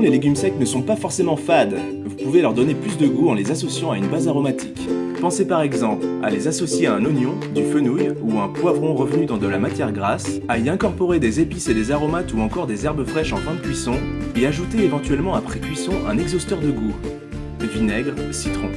les légumes secs ne sont pas forcément fades. Vous pouvez leur donner plus de goût en les associant à une base aromatique. Pensez par exemple à les associer à un oignon, du fenouil ou un poivron revenu dans de la matière grasse, à y incorporer des épices et des aromates ou encore des herbes fraîches en fin de cuisson, et ajouter éventuellement après cuisson un exhausteur de goût. Vinaigre, citron.